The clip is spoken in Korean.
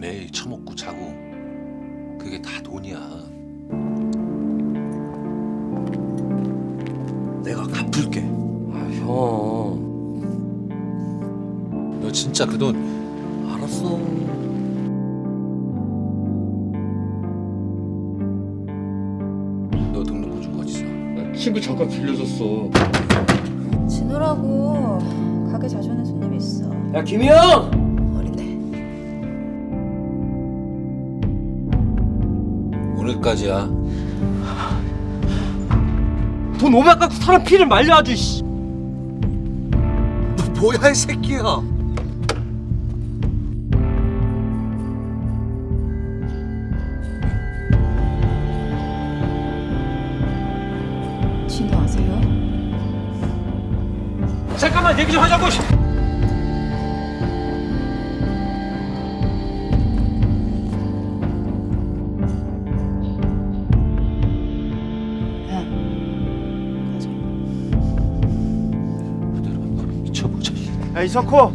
매일 처먹고 자고 그게 다 돈이야. 내가 갚을게. 아, 형. 너 진짜 그 돈 알았어. 너 등록호주 어디서? 나 친구 잠깐 빌려줬어. 진우라고 가게 자주 오는 손님이 있어. 야, 김희영! 오늘까지야. 돈 500 갖고 사람 피를 말려 아주 씨. 너 뭐야 이 새끼야? 진우 아세요? 잠깐만 얘기 좀 하자고. 야 이 석호